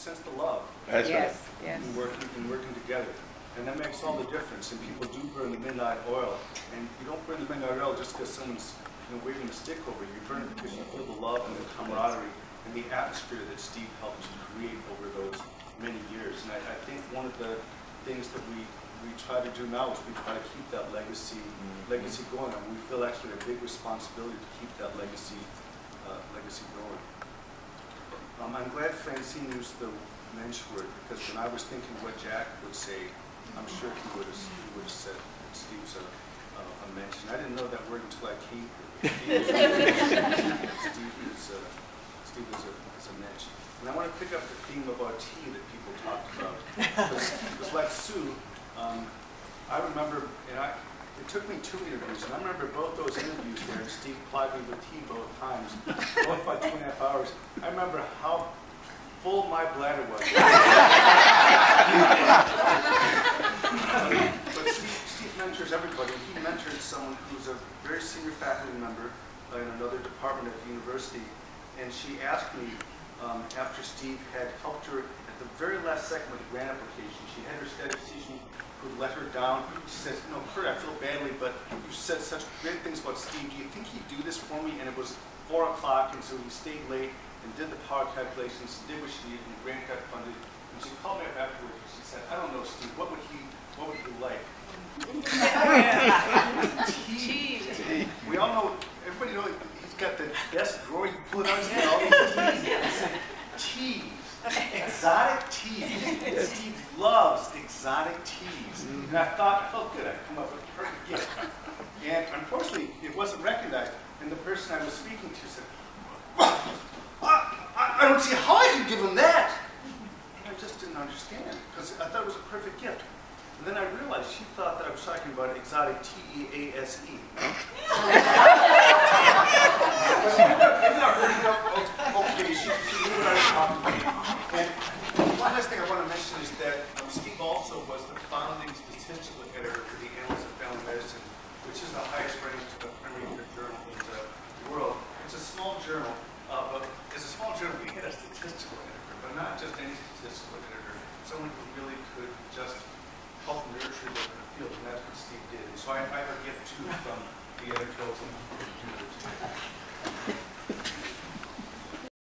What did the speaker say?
sense the love That's right. Yes, yes. in working, in working together. And that makes all the difference, and people do burn the midnight oil, and you don't burn the midnight oil just because someone's, you know, waving a stick over you, you burn it because you feel the love and the camaraderie and the atmosphere that Steve helped to create over those many years. And I, I think one of the things that we, we try to do now is we try to keep that legacy, legacy going, and we feel actually a big responsibility to keep that legacy, uh, legacy going. Um, I'm glad Francine used the mensch word, because when I was thinking what Jack would say, I'm sure he would have, he would have said that Steve's a, a a mensch. And I didn't know that word until I came here. Steve is- a- Steve is a, is a mensch. And I want to pick up the theme our tea that people talked about. Because like Sue, um, I remember, and I, it took me two interviews, and I remember both those interviews where Steve plied me with tea both times, both by two and a half hours. I remember how full my bladder was. But Steve, Steve mentors everybody. He mentored someone who's a very senior faculty member in another department at the university. And she asked me, um, after Steve had helped her the very last second with the grant application, she had her statistician who let her down. She says, no, Kurt, I feel badly, but you said such great things about Steve. Do you think he'd do this for me? And it was four o'clock, and so he stayed late and did the power calculations, did what she needed, and the grant got funded. And she called me up afterwards, and she said, I don't know, Steve, what would he, what would he like? Tea. We all know, everybody knows he's got the best drawer you pull out, he's got all these teas. I said, Teas, exotic teas. Steve loves exotic teas. Mm-hmm. And I thought, oh, good, I've come up with a perfect gift. And unfortunately, it wasn't recognized. And the person I was speaking to said, I, I, I don't see how I could give him that. And I just didn't understand because I thought it was a perfect gift. And then I realized she thought that I was talking about exotic T-E-A-S-E. But she ended up- ended up bringing up, oh, okay, she, she knew what I was talking about. And one last thing I want to mention is that um, Steve also was the founding statistical editor for the Annals of Family Medicine, which is the highest uh, primary journal in the world. It's a small journal, uh, but as a small journal, we had a statistical editor, but not just any statistical editor, someone who really could just help nurture the the field, and that's what Steve did. And so I I have a gift too from the editorial team.